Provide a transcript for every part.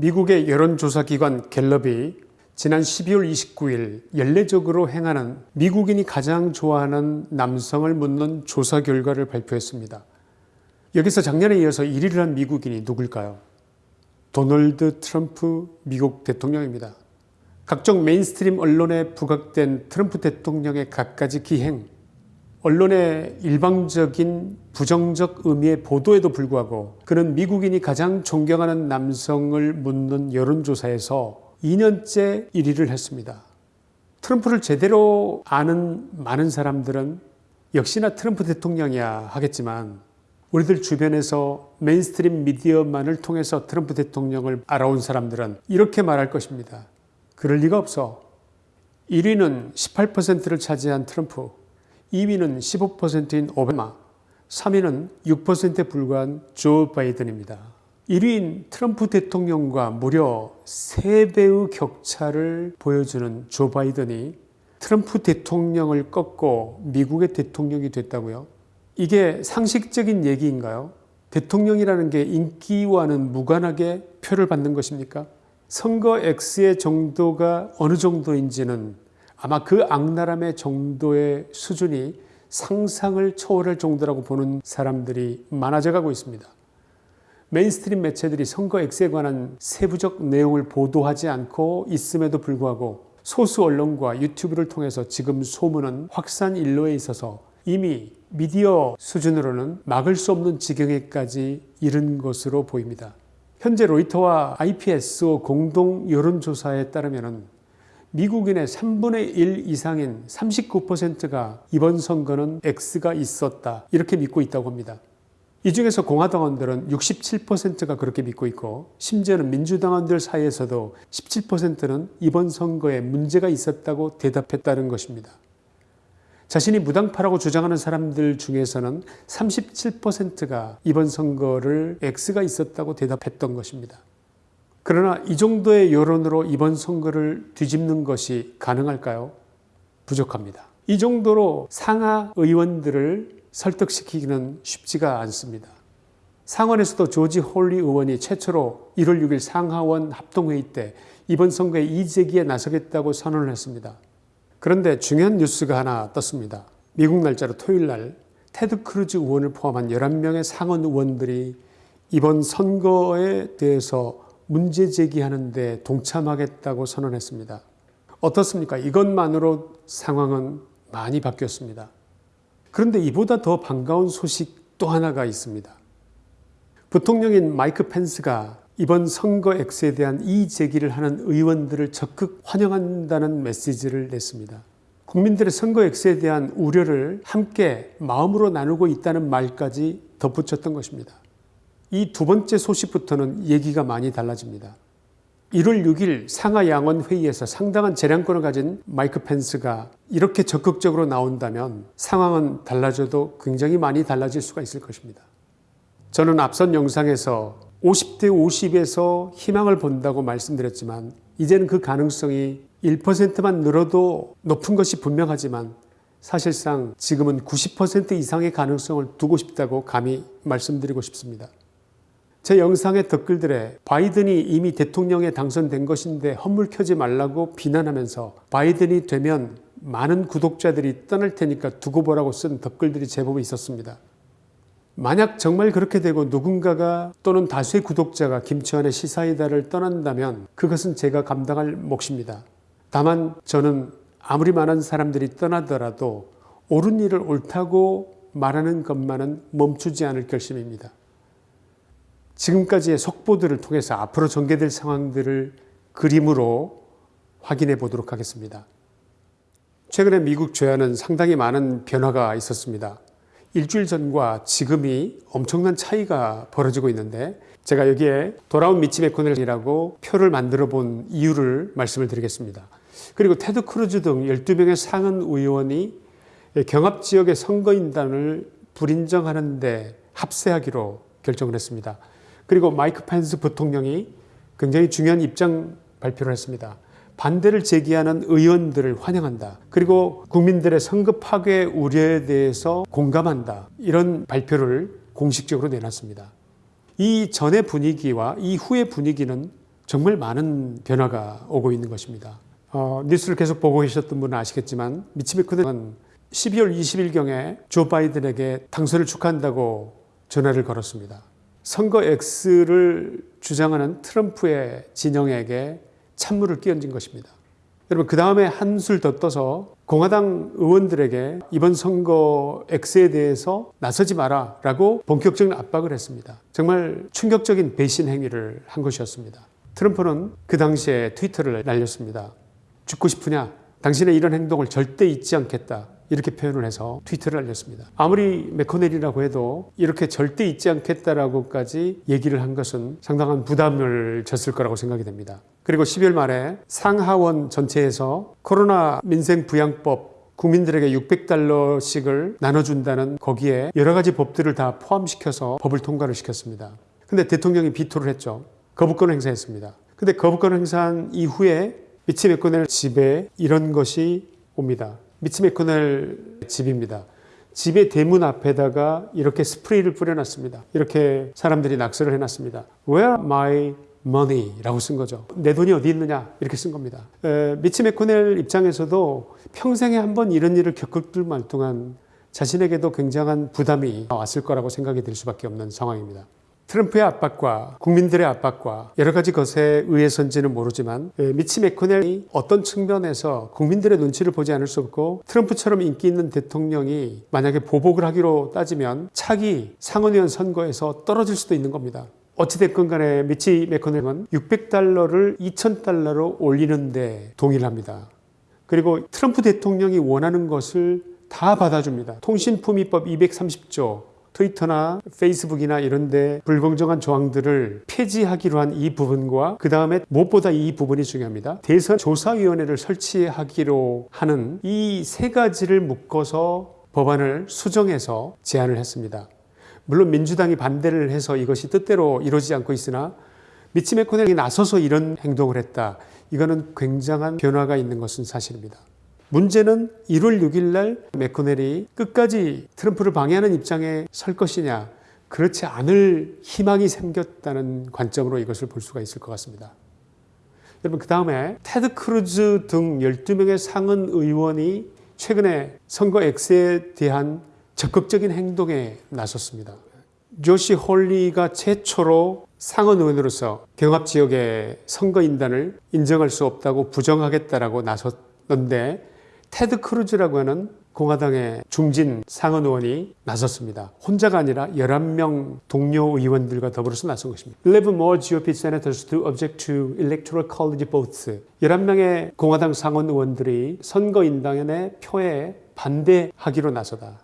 미국의 여론조사기관 갤럽이 지난 12월 29일 연례적으로 행하는 미국인이 가장 좋아하는 남성을 묻는 조사 결과를 발표했습니다. 여기서 작년에 이어서 1위를 한 미국인이 누굴까요? 도널드 트럼프 미국 대통령입니다. 각종 mainstream 언론에 부각된 트럼프 대통령의 갖가지 기행, 언론의 일방적인 부정적 의미의 보도에도 불구하고 그는 미국인이 가장 존경하는 남성을 묻는 여론조사에서 2년째 1위를 했습니다. 트럼프를 제대로 아는 많은 사람들은 역시나 트럼프 대통령이야 하겠지만 우리들 주변에서 mainstream 미디어만을 통해서 트럼프 대통령을 알아온 사람들은 이렇게 말할 것입니다. 그럴 리가 없어. 1위는 18%를 차지한 트럼프, 2위는 15%인 오바마, 3위는 6%에 불과한 조 바이든입니다. 1위인 트럼프 대통령과 무려 3배의 격차를 보여주는 조 바이든이 트럼프 대통령을 꺾고 미국의 대통령이 됐다고요? 이게 상식적인 얘기인가요? 대통령이라는 게 인기와는 무관하게 표를 받는 것입니까? 선거 X의 정도가 어느 정도인지는 아마 그 악랄함의 정도의 수준이 상상을 초월할 정도라고 보는 사람들이 많아져 가고 있습니다. mainstream 매체들이 선거 X에 관한 세부적 내용을 보도하지 않고 있음에도 불구하고 소수 언론과 유튜브를 통해서 지금 소문은 확산 일로에 있어서 이미 미디어 수준으로는 막을 수 없는 지경에까지 이른 것으로 보입니다. 현재 로이터와 IPSO 공동 여론조사에 따르면 미국인의 3분의 1 이상인 39%가 이번 선거는 X가 있었다 이렇게 믿고 있다고 합니다. 이 중에서 공화당원들은 67%가 그렇게 믿고 있고 심지어는 민주당원들 사이에서도 17%는 이번 선거에 문제가 있었다고 대답했다는 것입니다. 자신이 무당파라고 주장하는 사람들 중에서는 37%가 이번 선거를 X가 있었다고 대답했던 것입니다. 그러나 이 정도의 여론으로 이번 선거를 뒤집는 것이 가능할까요? 부족합니다. 이 정도로 상하 의원들을 설득시키기는 쉽지가 않습니다. 상원에서도 조시 홀리 의원이 최초로 1월 6일 상하원 합동회의 때 이번 선거에 이의제기에 나서겠다고 선언을 했습니다. 그런데 중요한 뉴스가 하나 떴습니다. 미국 날짜로 토요일 날 테드 크루즈 의원을 포함한 11명의 상원 의원들이 이번 선거에 대해서 문제 제기하는데 동참하겠다고 선언했습니다. 어떻습니까? 이것만으로 상황은 많이 바뀌었습니다. 그런데 이보다 더 반가운 소식 또 하나가 있습니다. 부통령인 마이크 펜스가 이번 선거 X에 대한 이의 제기를 하는 의원들을 적극 환영한다는 메시지를 냈습니다. 국민들의 선거 X에 대한 우려를 함께 마음으로 나누고 있다는 말까지 덧붙였던 것입니다. 이 두 번째 소식부터는 얘기가 많이 달라집니다. 1월 6일 상하 양원 회의에서 상당한 재량권을 가진 마이크 펜스가 이렇게 적극적으로 나온다면 상황은 달라져도 굉장히 많이 달라질 수가 있을 것입니다. 저는 앞선 영상에서 50대 50에서 희망을 본다고 말씀드렸지만 이제는 그 가능성이 1%만 늘어도 높은 것이 분명하지만 사실상 지금은 90% 이상의 가능성을 두고 싶다고 감히 말씀드리고 싶습니다. 제 영상의 댓글들에 바이든이 이미 대통령에 당선된 것인데 헛물 켜지 말라고 비난하면서 바이든이 되면 많은 구독자들이 떠날 테니까 두고 보라고 쓴 댓글들이 제법 있었습니다. 만약 정말 그렇게 되고 누군가가 또는 다수의 구독자가 김치환의 시사이다를 떠난다면 그것은 제가 감당할 몫입니다. 다만 저는 아무리 많은 사람들이 떠나더라도 옳은 일을 옳다고 말하는 것만은 멈추지 않을 결심입니다. 지금까지의 속보들을 통해서 앞으로 전개될 상황들을 그림으로 확인해 보도록 하겠습니다. 최근에 미국 조야는 상당히 많은 변화가 있었습니다. 일주일 전과 지금이 엄청난 차이가 벌어지고 있는데 제가 여기에 돌아온 미치 메코넬이라고 표를 만들어 본 이유를 말씀을 드리겠습니다. 그리고 테드 크루즈 등 12명의 상원 의원이 경합지역의 선거인단을 불인정하는 데 합세하기로 결정을 했습니다. 그리고 마이크 펜스 부통령이 굉장히 중요한 입장 발표를 했습니다. 반대를 제기하는 의원들을 환영한다. 그리고 국민들의 선거 파괴 우려에 대해서 공감한다. 이런 발표를 공식적으로 내놨습니다. 이 전의 분위기와 이 후의 분위기는 정말 많은 변화가 오고 있는 것입니다. 어, 뉴스를 계속 보고 계셨던 분은 아시겠지만 미치 메코넬은 12월 20일경에 조 바이든에게 당선을 축하한다고 전화를 걸었습니다. 선거 X를 주장하는 트럼프의 진영에게 찬물을 끼얹은 것입니다. 여러분 그 다음에 한술 더 떠서 공화당 의원들에게 이번 선거 X에 대해서 나서지 마라 라고 본격적인 압박을 했습니다. 정말 충격적인 배신 행위를 한 것이었습니다. 트럼프는 그 당시에 트위터를 날렸습니다. 죽고 싶으냐? 당신의 이런 행동을 절대 잊지 않겠다. 이렇게 표현을 해서 트위터를 알렸습니다. 아무리 메커넬이라고 해도 이렇게 절대 잊지 않겠다라고까지 얘기를 한 것은 상당한 부담을 졌을 거라고 생각이 됩니다. 그리고 12월 말에 상하원 전체에서 코로나 민생 부양법 국민들에게 600달러씩을 나눠준다는 거기에 여러 가지 법들을 다 포함시켜서 법을 통과를 시켰습니다. 근데 대통령이 비토를 했죠. 거부권을 행사했습니다. 근데 거부권을 행사한 이후에 미치 메코넬 집에 이런 것이 옵니다. 미치 메코넬 집입니다. 집의 대문 앞에다가 이렇게 스프레이를 뿌려놨습니다. 이렇게 사람들이 낙서를 해놨습니다. Where my money? 라고 쓴 거죠. 내 돈이 어디 있느냐? 이렇게 쓴 겁니다. 에, 미치 메코넬 입장에서도 평생에 한 번 이런 일을 겪을동 말동한 자신에게도 굉장한 부담이 왔을 거라고 생각이 들 수밖에 없는 상황입니다. 트럼프의 압박과 국민들의 압박과 여러 가지 것에 의해서인지는 모르지만 미치 메코넬이 어떤 측면에서 국민들의 눈치를 보지 않을 수 없고 트럼프처럼 인기 있는 대통령이 만약에 보복을 하기로 따지면 차기 상원의원 선거에서 떨어질 수도 있는 겁니다. 어찌됐건 간에 미치 메코넬은 600달러를 2000달러로 올리는데 동의를 합니다. 그리고 트럼프 대통령이 원하는 것을 다 받아줍니다. 통신품위법 230조 트위터나 페이스북이나 이런데 불공정한 조항들을 폐지하기로 한 이 부분과 그 다음에 무엇보다 이 부분이 중요합니다. 대선 조사위원회를 설치하기로 하는 이 세 가지를 묶어서 법안을 수정해서 제안을 했습니다. 물론 민주당이 반대를 해서 이것이 뜻대로 이루어지지 않고 있으나 미치 메코넬이 나서서 이런 행동을 했다. 이거는 굉장한 변화가 있는 것은 사실입니다. 문제는 1월 6일 날 맥코넬이 끝까지 트럼프를 방해하는 입장에 설 것이냐 그렇지 않을 희망이 생겼다는 관점으로 이것을 볼 수가 있을 것 같습니다. 여러분 그 다음에 테드 크루즈 등 12명의 상원 의원이 최근에 선거 X에 대한 적극적인 행동에 나섰습니다. 조시 홀리가 최초로 상원 의원으로서 경합 지역의 선거인단을 인정할 수 없다고 부정하겠다라고 나섰는데 테드 크루즈라고 하는 공화당의 중진 상원 의원이 나섰습니다. 혼자가 아니라 11명 동료 의원들과 더불어서 나선 것입니다. 11 more GOP senators to object to electoral college votes. 11명의 공화당 상원 의원들이 선거인단의 표에 반대하기로 나서다.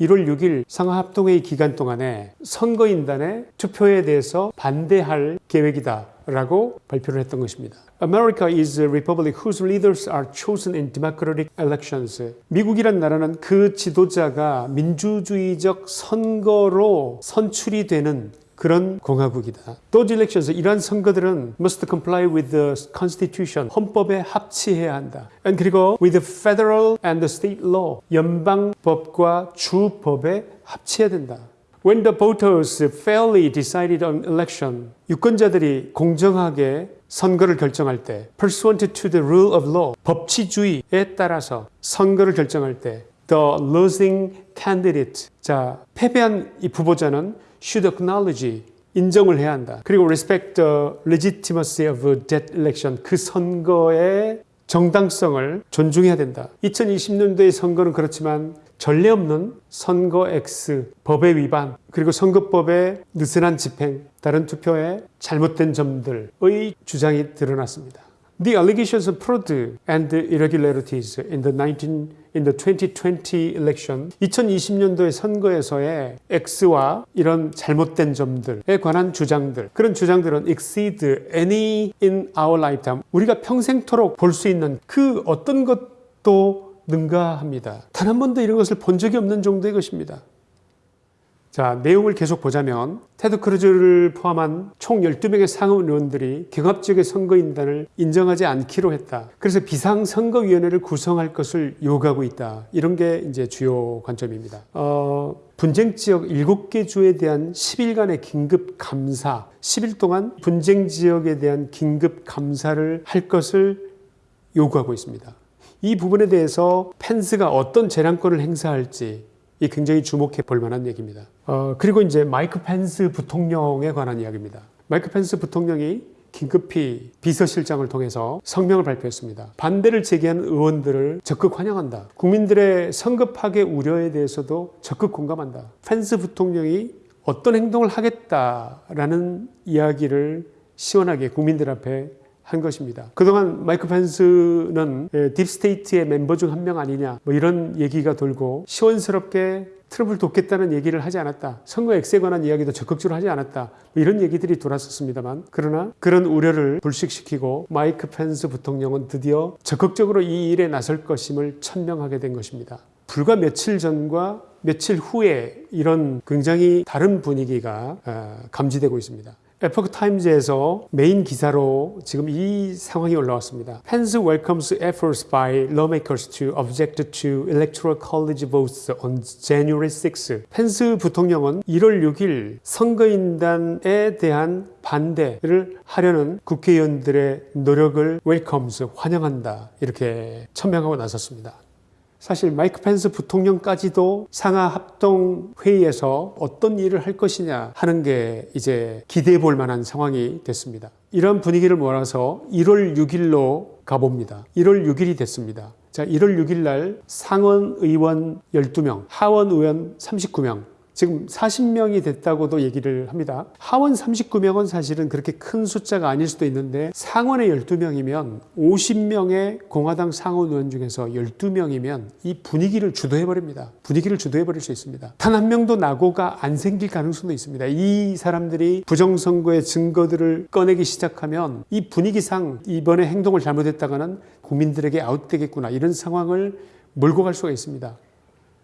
1월 6일 상하합동회의 기간 동안에 선거인단의 투표에 대해서 반대할 계획이다 라고 발표를 했던 것입니다. America is a republic whose leaders are chosen in democratic elections. 미국이란 나라는 그 지도자가 민주주의적 선거로 선출이 되는 그런 공화국이다. Those elections, 이러한 선거들은 must comply with the constitution, 헌법에 합치해야 한다. And 그리고 with the federal and the state law, 연방법과 주법에 합치해야 된다. When the voters fairly decided on election, 유권자들이 공정하게 선거를 결정할 때, pursuant to the rule of law, 법치주의에 따라서 선거를 결정할 때, the losing candidate, 자 패배한 이 후보자는 should acknowledge 인정을 해야 한다. 그리고 respect the legitimacy of that election 그 선거의 정당성을 존중해야 된다. 2020년도의 선거는 그렇지만 전례 없는 선거 X 법의 위반 그리고 선거법의 느슨한 집행 다른 투표에 잘못된 점들의 주장이 드러났습니다. The allegations of fraud and irregularities in the 19 in the 2020 election 2020년도의 선거에서의 X와 이런 잘못된 점들에 관한 주장들 그런 주장들은 exceed any in our lifetime 우리가 평생토록 볼 수 있는 그 어떤 것도 능가합니다. 단 한 번도 이런 것을 본 적이 없는 정도의 것입니다. 자, 내용을 계속 보자면 테드 크루즈를 포함한 총 12명의 상원 의원들이 경합 지역의 선거인단을 인정하지 않기로 했다. 그래서 비상선거위원회를 구성할 것을 요구하고 있다. 이런 게 이제 주요 관점입니다. 어, 분쟁 지역 7개 주에 대한 10일간의 긴급 감사, 10일 동안 분쟁 지역에 대한 긴급 감사를 할 것을 요구하고 있습니다. 이 부분에 대해서 펜스가 어떤 재량권을 행사할지 이 굉장히 주목해 볼 만한 얘기입니다. 어, 그리고 이제 마이크 펜스 부통령에 관한 이야기입니다. 마이크 펜스 부통령이 긴급히 비서실장을 통해서 성명을 발표했습니다. 반대를 제기한 의원들을 적극 환영한다. 국민들의 성급 파괴 우려에 대해서도 적극 공감한다. 펜스 부통령이 어떤 행동을 하겠다라는 이야기를 시원하게 국민들 앞에 한 것입니다. 그동안 마이크 펜스는 deep state의 멤버 중 한 명 아니냐 뭐 이런 얘기가 돌고 시원스럽게 트럼프를 돕겠다는 얘기를 하지 않았다. 선거 X에 관한 이야기도 적극적으로 하지 않았다. 뭐 이런 얘기들이 돌았었습니다만 그러나 그런 우려를 불식시키고 마이크 펜스 부통령은 드디어 적극적으로 이 일에 나설 것임을 천명하게 된 것입니다. 불과 며칠 전과 며칠 후에 이런 굉장히 다른 분위기가 어, 감지되고 있습니다. Epoch Times에서 메인 기사로 지금 이 상황이 올라왔습니다. Pence welcomes efforts by lawmakers to object to electoral college votes on January 6. 펜스 부통령은 1월 6일 선거인단에 대한 반대를 하려는 국회의원들의 노력을 welcomes 환영한다 이렇게 천명하고 나섰습니다. 사실 마이크 펜스 부통령까지도 상하 합동 회의에서 어떤 일을 할 것이냐 하는 게 이제 기대해 볼 만한 상황이 됐습니다. 이런 분위기를 몰아서 1월 6일로 가봅니다. 1월 6일이 됐습니다. 자, 1월 6일 날 상원 의원 12명, 하원 의원 39명, 지금 40명이 됐다고도 얘기를 합니다. 하원 39명은 사실은 그렇게 큰 숫자가 아닐 수도 있는데 상원에 12명이면 50명의 공화당 상원 의원 중에서 12명이면 이 분위기를 주도해버립니다. 분위기를 주도해버릴 수 있습니다. 단 한 명도 낙오가 안 생길 가능성도 있습니다. 이 사람들이 부정선거의 증거들을 꺼내기 시작하면 이 분위기상 이번에 행동을 잘못했다가는 국민들에게 아웃되겠구나 이런 상황을 몰고 갈 수가 있습니다.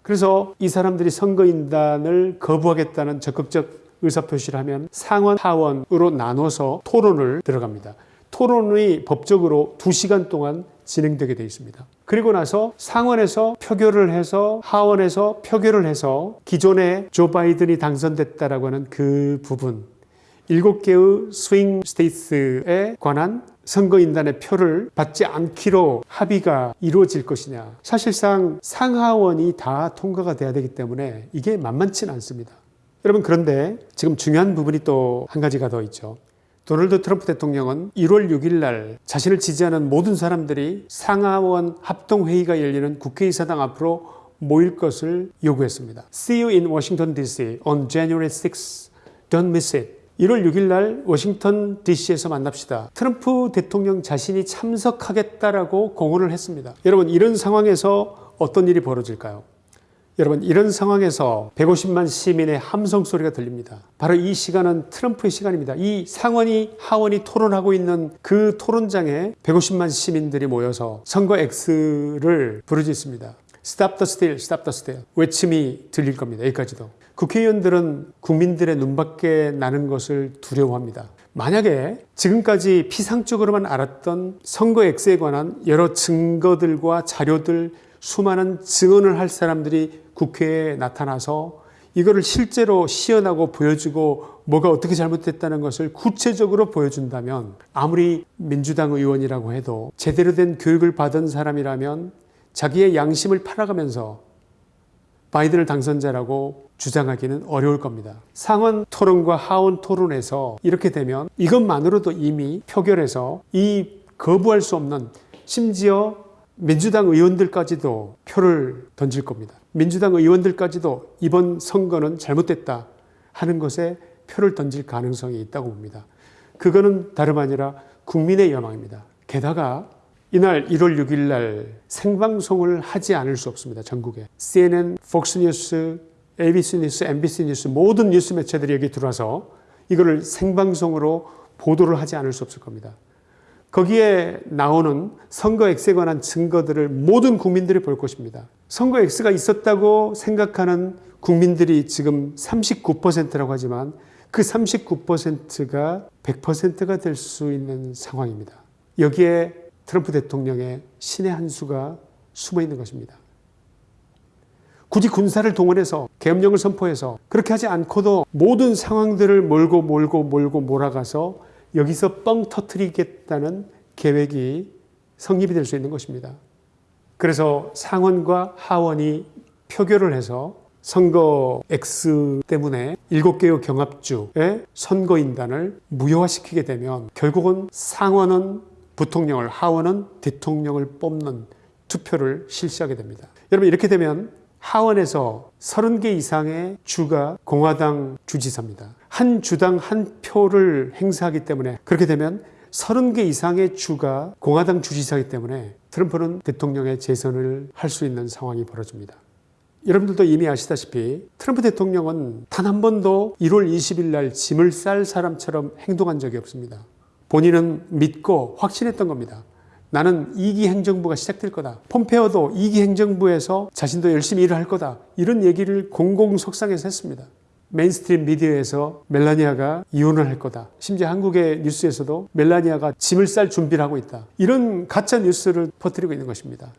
그래서 이 사람들이 선거인단을 거부하겠다는 적극적 의사표시를 하면 상원, 하원으로 나눠서 토론을 들어갑니다. 토론이 법적으로 2시간 동안 진행되게 되어 있습니다. 그리고 나서 상원에서 표결을 해서 하원에서 표결을 해서 기존에 조 바이든이 당선됐다라고 하는 그 부분 7개의 swing state에 관한 선거인단의 표를 받지 않기로 합의가 이루어질 것이냐. 사실상 상하원이 다 통과가 돼야 되기 때문에 이게 만만치는 않습니다. 여러분 그런데 지금 중요한 부분이 또 한 가지가 더 있죠. 도널드 트럼프 대통령은 1월 6일 날 자신을 지지하는 모든 사람들이 상하원 합동회의가 열리는 국회의사당 앞으로 모일 것을 요구했습니다. See you in Washington DC on January 6th. Don't miss it. 1월 6일 날 워싱턴 DC에서 만납시다. 트럼프 대통령 자신이 참석하겠다라고 공언을 했습니다. 여러분 이런 상황에서 어떤 일이 벌어질까요? 여러분 이런 상황에서 150만 시민의 함성 소리가 들립니다. 바로 이 시간은 트럼프의 시간입니다. 이 상원이 하원이 토론하고 있는 그 토론장에 150만 시민들이 모여서 선거 X를 부르짖습니다. Stop the steal, stop the steal 외침이 들릴 겁니다. 여기까지도. 국회의원들은 국민들의 눈밖에 나는 것을 두려워합니다. 만약에 지금까지 피상적으로만 알았던 선거 X에 관한 여러 증거들과 자료들, 수많은 증언을 할 사람들이 국회에 나타나서 이거를 실제로 시연하고 보여주고 뭐가 어떻게 잘못됐다는 것을 구체적으로 보여준다면 아무리 민주당 의원이라고 해도 제대로 된 교육을 받은 사람이라면 자기의 양심을 팔아가면서 바이든을 당선자라고 주장하기는 어려울 겁니다. 상원 토론과 하원 토론에서 이렇게 되면 이것만으로도 이미 표결에서 이 거부할 수 없는 심지어 민주당 의원들까지도 표를 던질 겁니다. 민주당 의원들까지도 이번 선거는 잘못됐다 하는 것에 표를 던질 가능성이 있다고 봅니다. 그거는 다름 아니라 국민의 여망입니다. 게다가 이날 1월 6일 날 생방송을 하지 않을 수 없습니다. 전국에. CNN, 폭스뉴스, ABC 뉴스, MBC 뉴스 모든 뉴스 매체들이 여기 들어와서 이거를 생방송으로 보도를 하지 않을 수 없을 겁니다. 거기에 나오는 선거 X에 관한 증거들을 모든 국민들이 볼 것입니다. 선거 X가 있었다고 생각하는 국민들이 지금 39%라고 하지만 그 39%가 100%가 될 수 있는 상황입니다. 여기에 트럼프 대통령의 신의 한 수가 숨어 있는 것입니다. 굳이 군사를 동원해서 계엄령을 선포해서 그렇게 하지 않고도 모든 상황들을 몰고 몰고 몰고 몰아가서 여기서 뻥 터트리겠다는 계획이 성립이 될 수 있는 것입니다. 그래서 상원과 하원이 표결을 해서 선거 X 때문에 일곱 개의 경합주의 선거인단을 무효화시키게 되면 결국은 상원은 부통령을 하원은 대통령을 뽑는 투표를 실시하게 됩니다. 여러분 이렇게 되면 하원에서 30개 이상의 주가 공화당 주지사입니다. 한 주당 한 표를 행사하기 때문에 그렇게 되면 30개 이상의 주가 공화당 주지사이기 때문에 트럼프는 대통령의 재선을 할 수 있는 상황이 벌어집니다. 여러분들도 이미 아시다시피 트럼프 대통령은 단 한 번도 1월 20일 날 짐을 쌀 사람처럼 행동한 적이 없습니다. 본인은 믿고 확신했던 겁니다. 나는 2기 행정부가 시작될 거다. 폼페오도 2기 행정부에서 자신도 열심히 일을 할 거다. 이런 얘기를 공공석상에서 했습니다. mainstream media에서 멜라니아가 이혼을 할 거다. 심지어 한국의 뉴스에서도 멜라니아가 짐을 쌀 준비를 하고 있다. 이런 가짜 뉴스를 퍼뜨리고 있는 것입니다.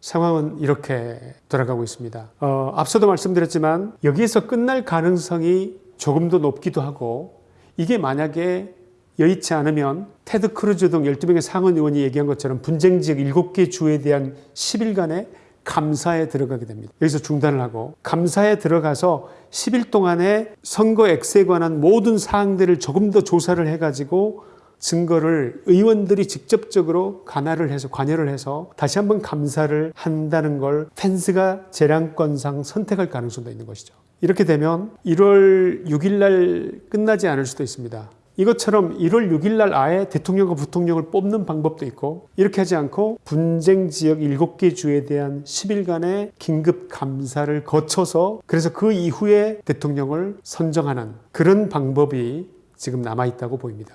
상황은 이렇게 돌아가고 있습니다. 어, 앞서도 말씀드렸지만 여기에서 끝날 가능성이 조금 더 높기도 하고 이게 만약에 여의치 않으면 테드 크루즈 등 12명의 상원 의원이 얘기한 것처럼 분쟁 지역 7개 주에 대한 10일간의 감사에 들어가게 됩니다. 여기서 중단을 하고 감사에 들어가서 10일 동안에 선거 X에 관한 모든 사항들을 조금 더 조사를 해가지고 증거를 의원들이 직접적으로 관할을 해서 관여를 해서 다시 한번 감사를 한다는 걸 펜스가 재량권상 선택할 가능성도 있는 것이죠. 이렇게 되면 1월 6일 날 끝나지 않을 수도 있습니다. 이것처럼 1월 6일 날 아예 대통령과 부통령을 뽑는 방법도 있고 이렇게 하지 않고 분쟁 지역 7개 주에 대한 10일간의 긴급 감사를 거쳐서 그래서 그 이후에 대통령을 선정하는 그런 방법이 지금 남아 있다고 보입니다.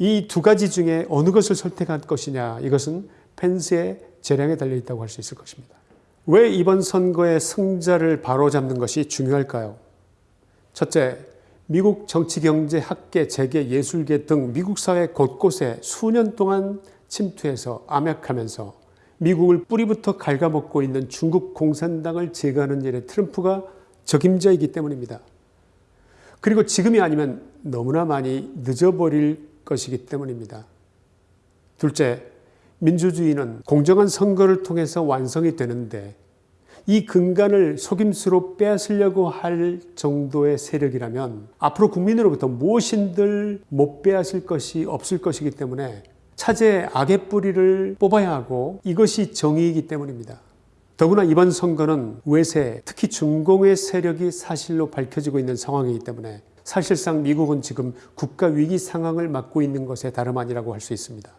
이 두 가지 중에 어느 것을 선택할 것이냐 이것은 펜스의 재량에 달려 있다고 할 수 있을 것입니다. 왜 이번 선거의 승자를 바로잡는 것이 중요할까요? 첫째, 미국 정치, 경제, 학계, 재계, 예술계 등 미국 사회 곳곳에 수년 동안 침투해서 암약하면서 미국을 뿌리부터 갉아먹고 있는 중국 공산당을 제거하는 일에 트럼프가 적임자이기 때문입니다. 그리고 지금이 아니면 너무나 많이 늦어버릴 것이기 때문입니다. 둘째, 민주주의는 공정한 선거를 통해서 완성이 되는데 이 근간을 속임수로 빼앗으려고 할 정도의 세력이라면 앞으로 국민으로부터 무엇인들 못 빼앗을 것이 없을 것이기 때문에 차제 악의 뿌리를 뽑아야 하고 이것이 정의이기 때문입니다. 더구나 이번 선거는 외세, 특히 중공의 세력이 사실로 밝혀지고 있는 상황이기 때문에 사실상 미국은 지금 국가 위기 상황을 맞고 있는 것에 다름 아니라고 할 수 있습니다.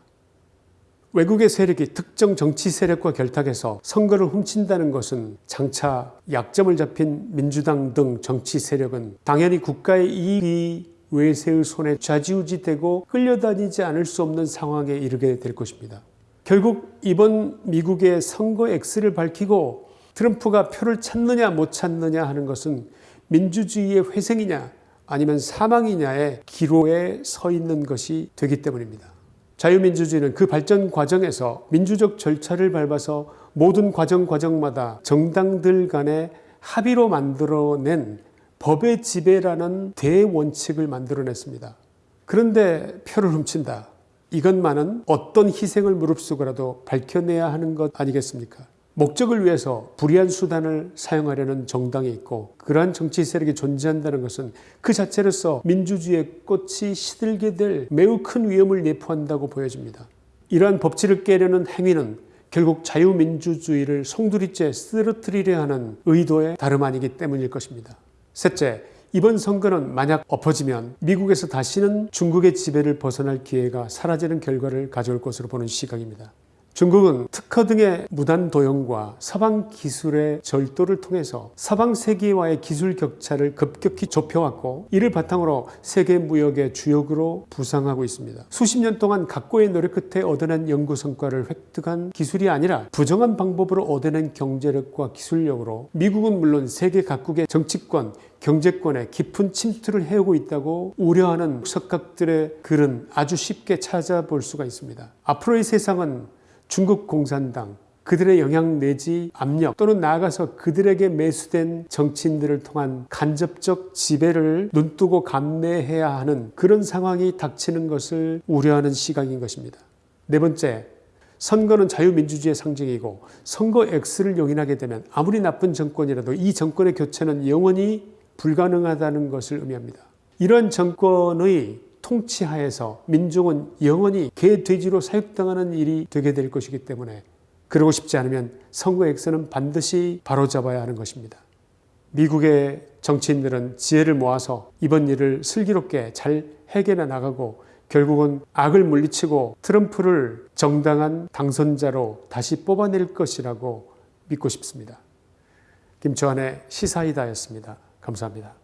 외국의 세력이 특정 정치 세력과 결탁해서 선거를 훔친다는 것은 장차 약점을 잡힌 민주당 등 정치 세력은 당연히 국가의 이익이 외세의 손에 좌지우지되고 끌려다니지 않을 수 없는 상황에 이르게 될 것입니다. 결국 이번 미국의 선거 X를 밝히고 트럼프가 표를 찾느냐 못 찾느냐 하는 것은 민주주의의 회생이냐 아니면 사망이냐의 기로에 서 있는 것이 되기 때문입니다. 자유민주주의는 그 발전 과정에서 민주적 절차를 밟아서 모든 과정 과정마다 정당들 간의 합의로 만들어낸 법의 지배라는 대원칙을 만들어냈습니다. 그런데 표를 훔친다. 이것만은 어떤 희생을 무릅쓰고라도 밝혀내야 하는 것 아니겠습니까? 목적을 위해서 불의한 수단을 사용하려는 정당이 있고 그러한 정치 세력이 존재한다는 것은 그 자체로서 민주주의의 꽃이 시들게 될 매우 큰 위험을 내포한다고 보여집니다. 이러한 법치를 깨려는 행위는 결국 자유민주주의를 송두리째 쓰러뜨리려 하는 의도의 다름 아니기 때문일 것입니다. 셋째, 이번 선거는 만약 엎어지면 미국에서 다시는 중국의 지배를 벗어날 기회가 사라지는 결과를 가져올 것으로 보는 시각입니다. 중국은 특허 등의 무단 도용과 서방 기술의 절도를 통해서 서방 세계와의 기술 격차를 급격히 좁혀왔고 이를 바탕으로 세계 무역의 주역으로 부상하고 있습니다. 수십 년 동안 각고의 노력 끝에 얻어낸 연구 성과를 획득한 기술이 아니라 부정한 방법으로 얻어낸 경제력과 기술력으로 미국은 물론 세계 각국의 정치권, 경제권에 깊은 침투를 해오고 있다고 우려하는 석각들의 글은 아주 쉽게 찾아볼 수가 있습니다. 앞으로의 세상은 중국 공산당, 그들의 영향 내지 압력 또는 나아가서 그들에게 매수된 정치인들을 통한 간접적 지배를 눈뜨고 감내해야 하는 그런 상황이 닥치는 것을 우려하는 시각인 것입니다. 네 번째, 선거는 자유민주주의의 상징이고 선거 X를 용인하게 되면 아무리 나쁜 정권이라도 이 정권의 교체는 영원히 불가능하다는 것을 의미합니다. 이러한 정권의 통치하에서 민중은 영원히 개, 돼지로 사육당하는 일이 되게 될 것이기 때문에 그러고 싶지 않으면 선거 X는 반드시 바로잡아야 하는 것입니다. 미국의 정치인들은 지혜를 모아서 이번 일을 슬기롭게 잘 해결해 나가고 결국은 악을 물리치고 트럼프를 정당한 당선자로 다시 뽑아낼 것이라고 믿고 싶습니다. 김초한의 시사이다였습니다. 감사합니다.